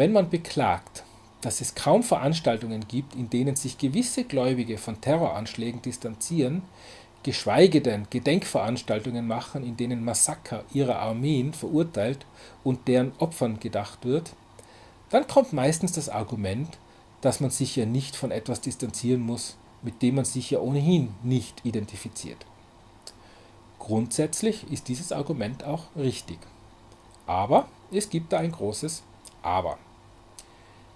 Wenn man beklagt, dass es kaum Veranstaltungen gibt, in denen sich gewisse Gläubige von Terroranschlägen distanzieren, geschweige denn Gedenkveranstaltungen machen, in denen Massaker ihrer Armeen verurteilt und deren Opfern gedacht wird, dann kommt meistens das Argument, dass man sich ja nicht von etwas distanzieren muss, mit dem man sich ja ohnehin nicht identifiziert. Grundsätzlich ist dieses Argument auch richtig. Aber es gibt da ein großes Aber.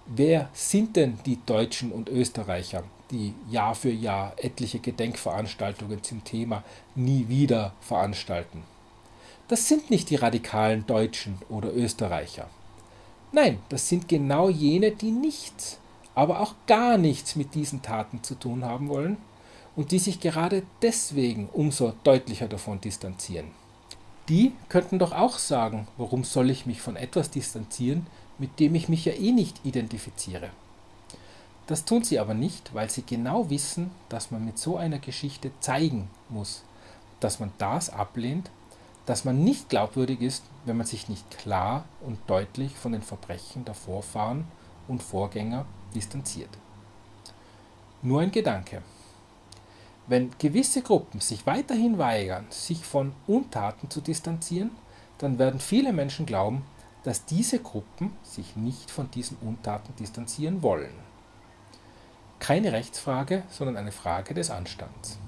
Wer sind denn die Deutschen und Österreicher, die Jahr für Jahr etliche Gedenkveranstaltungen zum Thema nie wieder veranstalten? Das sind nicht die radikalen Deutschen oder Österreicher. Nein, das sind genau jene, die nichts, aber auch gar nichts mit diesen Taten zu tun haben wollen und die sich gerade deswegen umso deutlicher davon distanzieren. Die könnten doch auch sagen, warum soll ich mich von etwas distanzieren, mit dem ich mich ja eh nicht identifiziere. Das tun sie aber nicht, weil sie genau wissen, dass man mit so einer Geschichte zeigen muss, dass man das ablehnt, dass man nicht glaubwürdig ist, wenn man sich nicht klar und deutlich von den Verbrechen der Vorfahren und Vorgänger distanziert. Nur ein Gedanke. Wenn gewisse Gruppen sich weiterhin weigern, sich von Untaten zu distanzieren, dann werden viele Menschen glauben, dass diese Gruppen sich nicht von diesen Untaten distanzieren wollen. Keine Rechtsfrage, sondern eine Frage des Anstands.